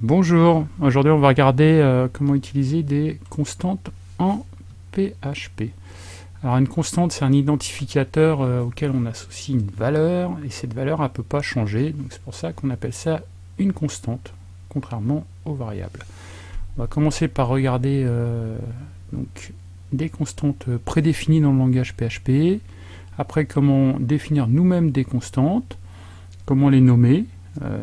Bonjour, aujourd'hui on va regarder euh, comment utiliser des constantes en PHP. Alors une constante c'est un identificateur euh, auquel on associe une valeur et cette valeur ne peut pas changer, donc c'est pour ça qu'on appelle ça une constante, contrairement aux variables. On va commencer par regarder euh, donc, des constantes prédéfinies dans le langage PHP, après comment définir nous-mêmes des constantes, comment les nommer,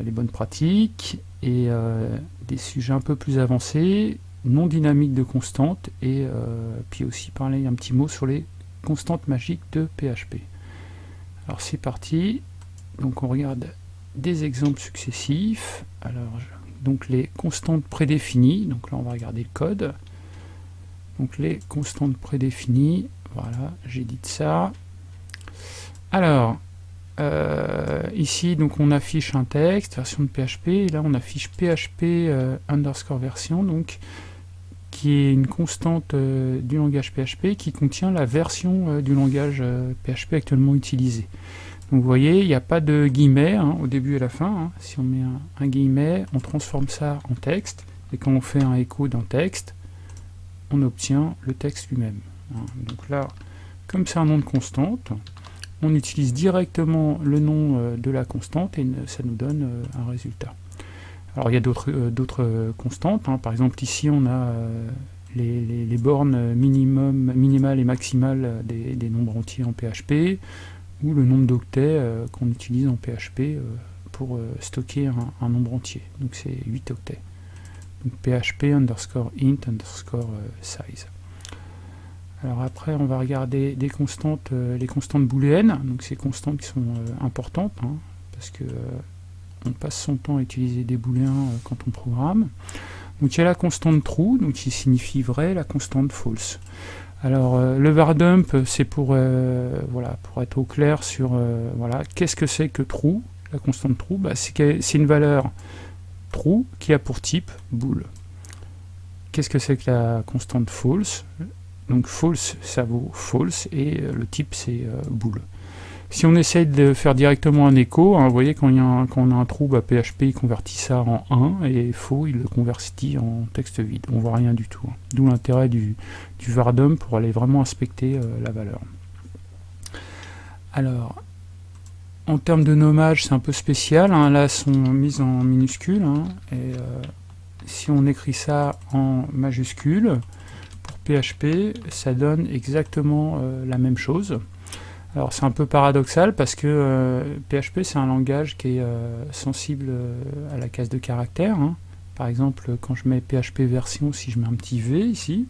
les bonnes pratiques, et euh, des sujets un peu plus avancés, non dynamiques de constantes, et euh, puis aussi parler un petit mot sur les constantes magiques de PHP. Alors c'est parti, donc on regarde des exemples successifs. Alors donc les constantes prédéfinies, donc là on va regarder le code. Donc les constantes prédéfinies, voilà, j'ai dit ça. Alors, euh, ici, donc, on affiche un texte, version de PHP, et là, on affiche PHP euh, underscore version, donc, qui est une constante euh, du langage PHP qui contient la version du langage PHP actuellement utilisé. Donc, vous voyez, il n'y a pas de guillemets hein, au début et à la fin. Hein. Si on met un, guillemet, on transforme ça en texte, et quand on fait un écho d'un texte, on obtient le texte lui-même. Hein. Donc là, comme c'est un nom de constante, on utilise directement le nom euh, de la constante et ça nous donne euh, un résultat. Alors il y a d'autres euh, constantes, hein. par exemple ici on a les, bornes minimum, minimales et maximales des, nombres entiers en PHP, ou le nombre d'octets qu'on utilise en PHP pour stocker un, nombre entier, donc c'est 8 octets. PHP underscore int underscore size. Alors après, on va regarder euh, les constantes booléennes, donc ces constantes qui sont euh, importantes, hein, parce que euh, on passe son temps à utiliser des booléens quand on programme. Donc il y a la constante true, donc qui signifie vrai, la constante false. Alors le var dump, c'est pour être au clair sur voilà, qu'est-ce que c'est que true, la constante true, bah, c'est une valeur true qui a pour type bool. Qu'est-ce que c'est que la constante false? Donc false, ça vaut false, et euh, le type c'est euh, bool. Si on essaye de faire directement un écho, hein, vous voyez quand, a on a un trou, PHP il convertit ça en 1, et faux il le convertit en texte vide. On voit rien du tout. Hein. D'où l'intérêt du, du vardum pour aller vraiment inspecter euh, la valeur. Alors, en termes de nommage, c'est un peu spécial. Hein. Là, sont mises en minuscules. et si on écrit ça en majuscule, PHP, ça donne exactement euh, la même chose. Alors c'est un peu paradoxal parce que PHP euh, c'est un langage qui est euh, sensible à la case de caractère. Hein. Par exemple, quand je mets PHP version, si je mets un petit V ici,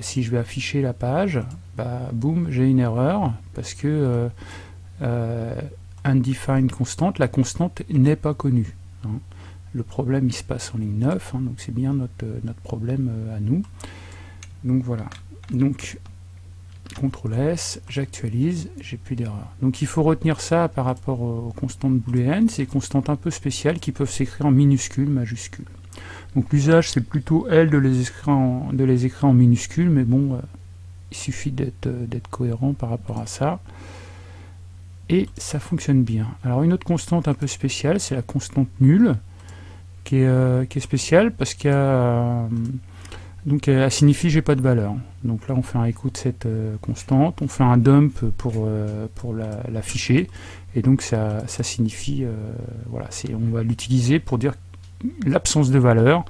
si je vais afficher la page, bah, boum, j'ai une erreur parce que undefined constante, la constante n'est pas connue. Hein le problème il se passe en ligne 9, hein, donc c'est bien notre, euh, notre problème euh, à nous. Donc voilà, donc CTRL S, j'actualise, j'ai plus d'erreur. Donc il faut retenir ça par rapport aux constantes booléennes, des constantes un peu spéciales qui peuvent s'écrire en minuscules, majuscules. Donc l'usage c'est plutôt elle de les écrire en, de les écrire en minuscules, mais bon, euh, il suffit d'être cohérent par rapport à ça. Et ça fonctionne bien. Alors une autre constante un peu spéciale, c'est la constante nulle qui est, euh, spéciale parce qu'elle euh, elle signifie j'ai pas de valeur. Donc là on fait un écho de cette euh, constante, on fait un dump pour, pour l'afficher, et donc ça, ça signifie, voilà, on va l'utiliser pour dire l'absence de valeur.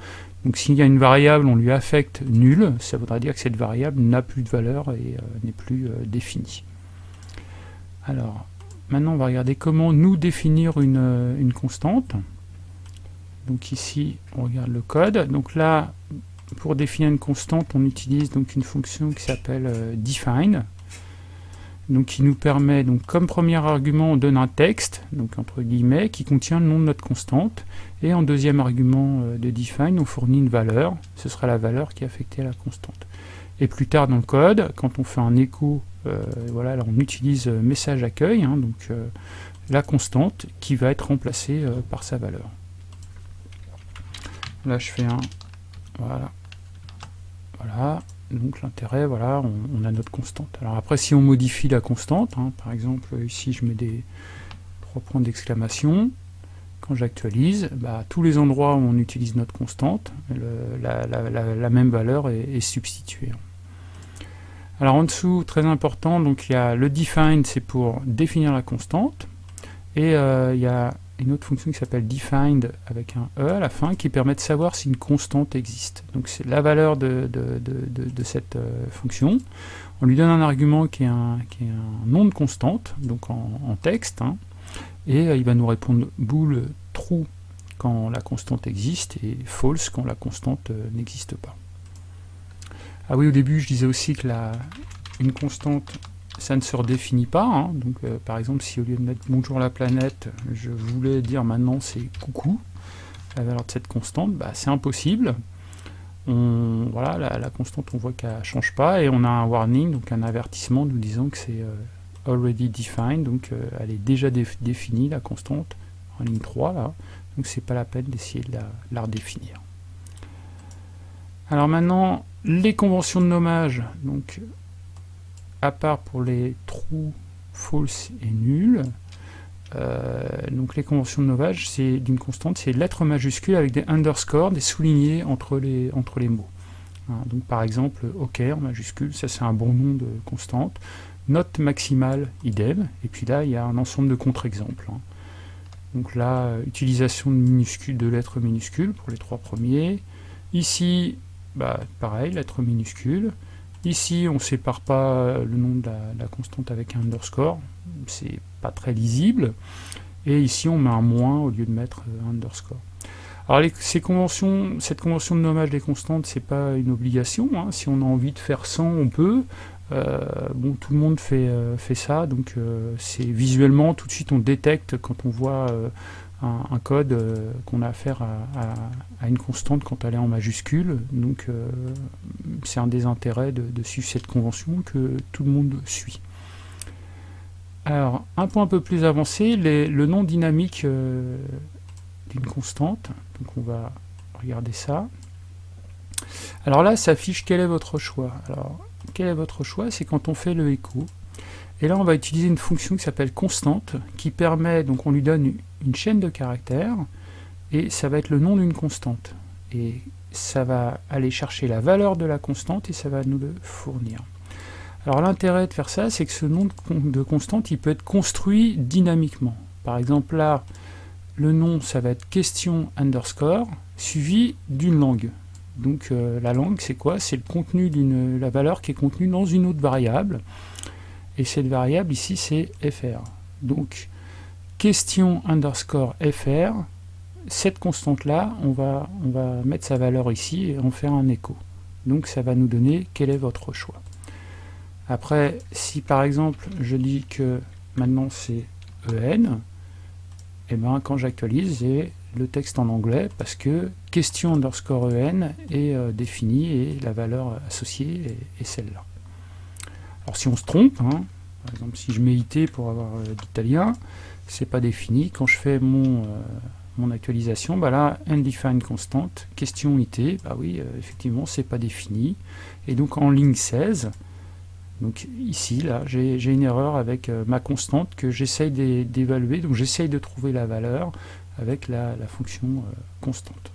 Donc s'il y a une variable, on lui affecte nul, ça voudra dire que cette variable n'a plus de valeur et n'est plus définie. Alors, maintenant on va regarder comment nous définir une constante. Donc ici, on regarde le code. Donc là, pour définir une constante, on utilise donc une fonction qui s'appelle euh, define, donc qui nous permet, donc comme premier argument, on donne un texte, donc entre guillemets, qui contient le nom de notre constante, et en deuxième argument euh, de define, on fournit une valeur, ce sera la valeur qui est affectée à la constante. Et plus tard dans le code, quand on fait un écho, euh, voilà, on utilise message accueil, hein, donc la constante qui va être remplacée par sa valeur. Là, je fais un... Voilà. Voilà. Donc l'intérêt, voilà, on, a notre constante. Alors après, si on modifie la constante, hein, par exemple, ici, je mets des trois points d'exclamation. quand j'actualise, bah, tous les endroits où on utilise notre constante, la, même valeur est, substituée. Alors en dessous, très important, donc il y a le define, c'est pour définir la constante, et euh, il y a une autre fonction qui s'appelle defined avec un e à la fin qui permet de savoir si une constante existe. Donc c'est la valeur de, cette euh, fonction. On lui donne un argument qui est un, nom de constante, donc en, texte, hein, et euh, il va nous répondre bool true quand la constante existe et false quand la constante euh, n'existe pas. Ah oui, au début, je disais aussi que la, une constante, ça ne se redéfinit pas. Hein. donc, euh, par exemple, si au lieu de mettre bonjour la planète, je voulais dire maintenant c'est coucou, la valeur de cette constante, bah, c'est impossible. On, voilà, la, constante, on voit qu'elle ne change pas et on a un warning, donc un avertissement nous disant que c'est already defined, donc euh, elle est déjà définie, la constante, en ligne 3, là, donc c'est pas la peine d'essayer de la, redéfinir. Alors maintenant, les conventions de nommage, donc à part pour les true, false et nul, euh, donc les conventions de nommage, c'est d'une constante, c'est lettres majuscules avec des underscores, des soulignés entre les, entre les mots. Hein, donc par exemple, OK en majuscule, ça c'est un bon nom de constante note maximale, idem, et puis là, il y a un ensemble de contre-exemples. Hein. Donc là, utilisation de, minuscules, de lettres minuscules pour les trois premiers. Ici, bah, pareil, lettres minuscules. Ici, on ne sépare pas le nom de la, constante avec un underscore, c'est pas très lisible. Et ici, on met un moins au lieu de mettre un underscore. Alors ces conventions, cette convention de nommage des constantes, c'est pas une obligation. Hein. Si on a envie de faire 100, on peut. Euh, bon, tout le monde fait, euh, fait ça, donc euh, c'est visuellement, tout de suite on détecte quand on voit un, code qu'on a affaire à, à, une constante quand elle est en majuscule, donc c'est un des intérêts de, suivre cette convention que tout le monde suit. Alors, un point un peu plus avancé, le nom dynamique d'une constante, donc on va regarder ça. Alors là, ça affiche quel est votre choix. Alors, quel est votre choix? C'est quand on fait le écho. Et là, on va utiliser une fonction qui s'appelle constante, qui permet, donc on lui donne une chaîne de caractères, et ça va être le nom d'une constante. Ça va aller chercher la valeur de la constante, et ça va nous le fournir. Alors l'intérêt de faire ça, c'est que ce nom de constante, il peut être construit dynamiquement. Par exemple, là, le nom, ça va être question underscore, suivi d'une langue. Donc euh, la langue, c'est quoi? C'est le contenu d'une la valeur qui est contenue dans une autre variable. Et cette variable ici, c'est fr. Donc question underscore fr, cette constante-là, on va, on va mettre sa valeur ici et en faire un écho. Donc ça va nous donner quel est votre choix. Après, si par exemple je dis que maintenant c'est en, et ben quand j'actualise, j'ai le texte en anglais parce que question underscore en est euh, définie et la valeur associée est, celle-là. Alors si on se trompe, hein, par exemple si je mets IT pour avoir euh, d'italien, c'est pas défini. Quand je fais mon, euh, mon actualisation, bah là, undefined constant, question IT, bah oui, effectivement, c'est pas défini. Et donc en ligne 16, donc ici, là, j'ai une erreur avec ma constante que j'essaye d'évaluer, donc j'essaye de trouver la valeur avec la, fonction euh, constante.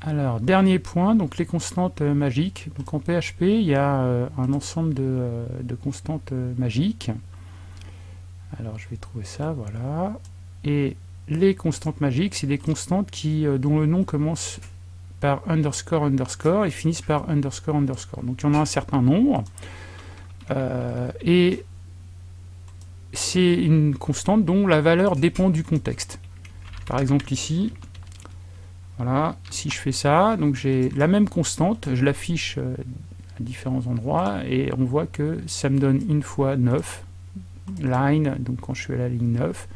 Alors, dernier point, donc les constantes euh, magiques. Donc en PHP, il y a euh, un ensemble de, constantes magiques. Alors je vais trouver ça, voilà. Et les constantes magiques, c'est des constantes qui, dont le nom commence par underscore underscore et finissent par underscore underscore. Donc il y en a un certain nombre. et c'est une constante dont la valeur dépend du contexte. Par exemple ici, voilà, si je fais ça, donc j'ai la même constante, je l'affiche euh, à différents endroits, et on voit que ça me donne une fois 9, line, donc quand je suis à la ligne 9,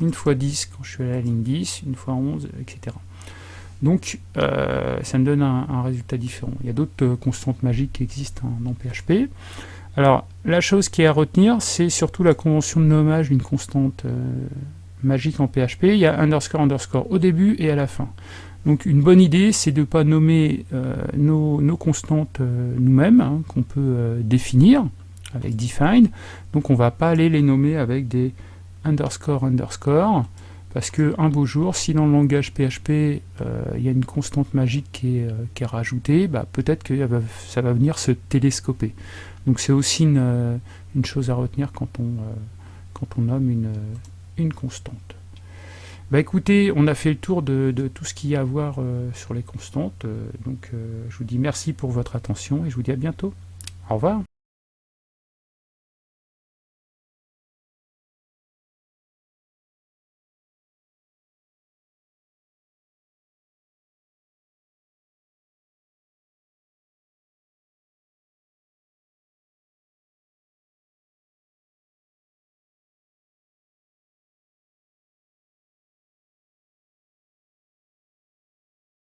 une fois 10 quand je suis à la ligne 10, une fois 11, etc. Donc euh, ça me donne un, résultat différent. Il y a d'autres euh, constantes magiques qui existent dans PHP. Alors, la chose qui est à retenir, c'est surtout la convention de nommage d'une constante euh, magique en PHP. Il y a underscore underscore au début et à la fin. Donc une bonne idée, c'est de ne pas nommer nos, constantes nous-mêmes, hein, qu'on peut définir avec define. Donc on ne va pas aller les nommer avec des underscore underscore. Parce que un beau jour, si dans le langage PHP, il y a une constante magique qui est, rajoutée, bah, peut-être que ça va venir se télescoper. Donc c'est aussi une, chose à retenir quand on, quand on nomme une, constante. Bah écoutez, on a fait le tour de, tout ce qu'il y a à voir euh, sur les constantes. Euh, donc euh, je vous dis merci pour votre attention et je vous dis à bientôt. Au revoir.